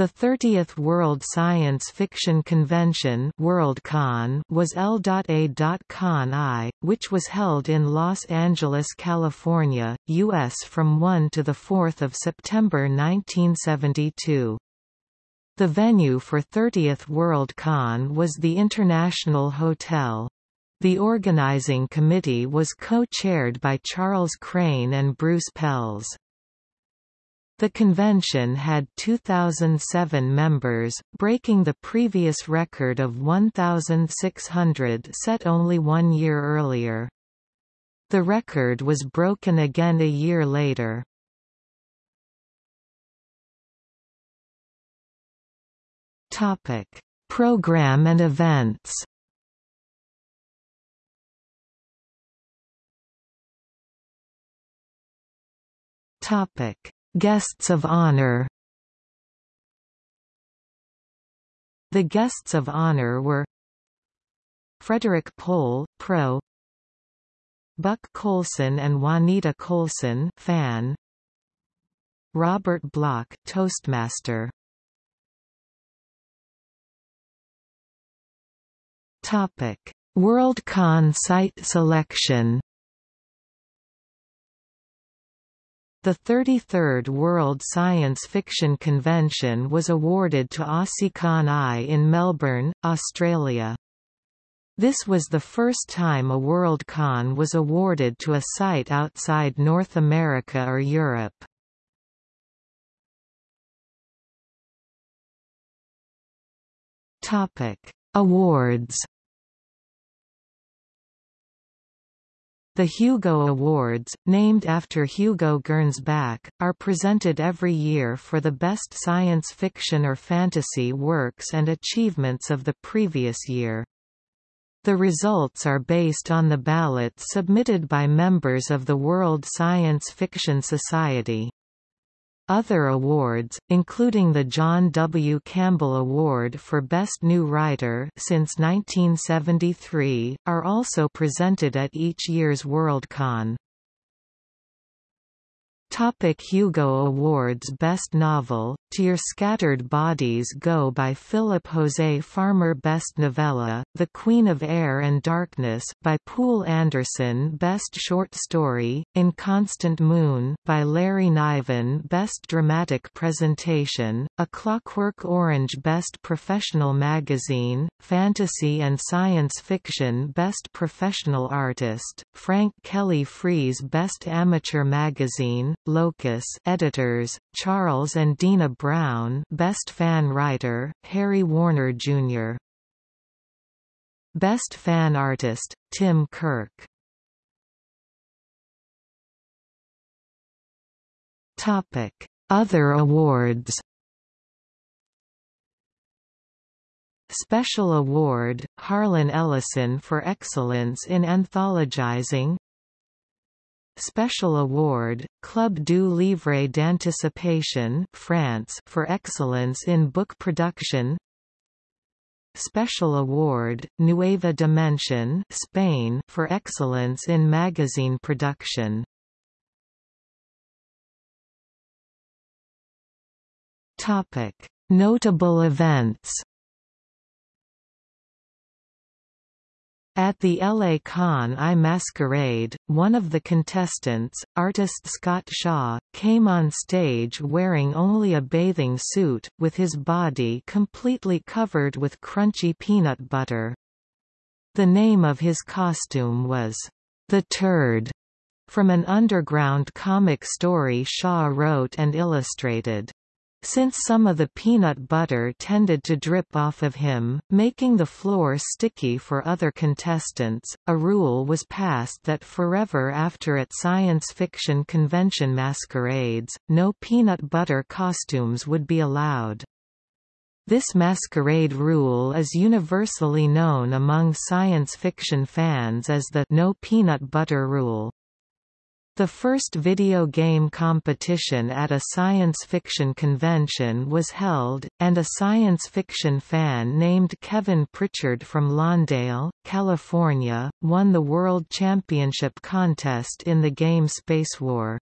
The 30th World Science Fiction Convention Worldcon was L.A.Con I, which was held in Los Angeles, California, U.S. from 1 to 4 September 1972. The venue for 30th Worldcon was the International Hotel. The organizing committee was co-chaired by Charles Crane and Bruce Pelz. The convention had 2,007 members, breaking the previous record of 1,600 set only one year earlier. The record was broken again a year later. Topic: Program and events. Topic: Guests of honor. The guests of honor were Frederik Pohl, Pro. Buck Coulson and Juanita Coulson fan. Robert Bloch, Toastmaster. Topic: Worldcon site selection The 33rd World Science Fiction Convention was awarded to AussieCon I in Melbourne, Australia. This was the first time a Worldcon was awarded to a site outside North America or Europe. Awards The Hugo Awards, named after Hugo Gernsback, are presented every year for the best science fiction or fantasy works and achievements of the previous year. The results are based on the ballots submitted by members of the World Science Fiction Society. Other awards, including the John W. Campbell Award for Best New Writer since 1973, are also presented at each year's Worldcon. Topic Hugo Awards Best Novel, To Your Scattered Bodies Go by Philip Jose Farmer Best Novella, The Queen of Air and Darkness, by Poul Anderson Best Short Story, Inconstant Moon, by Larry Niven Best Dramatic Presentation, A Clockwork Orange Best Professional Magazine, Fantasy and Science Fiction Best Professional Artist, Frank Kelly Freas Best Amateur Magazine, Locus editors, Charles and Dena Brown Best Fan Writer, Harry Warner Jr. Best Fan Artist, Tim Kirk. Topic. Other awards. Special Award, Harlan Ellison for Excellence in Anthologizing. Special Award, Club du Livre d'Anticipation France for excellence in book production Special Award, Nueva Dimension Spain for excellence in magazine production. Notable events At the LA Con I Masquerade, one of the contestants, artist Scott Shaw, came on stage wearing only a bathing suit, with his body completely covered with crunchy peanut butter. The name of his costume was, The Turd, from an underground comic story Shaw wrote and illustrated. Since some of the peanut butter tended to drip off of him, making the floor sticky for other contestants, a rule was passed that forever after at science fiction convention masquerades, no peanut butter costumes would be allowed. This masquerade rule is universally known among science fiction fans as the no peanut butter rule. The first video game competition at a science fiction convention was held, and a science fiction fan named Kevin Pritchard from Lawndale, California, won the World Championship contest in the game Spacewar.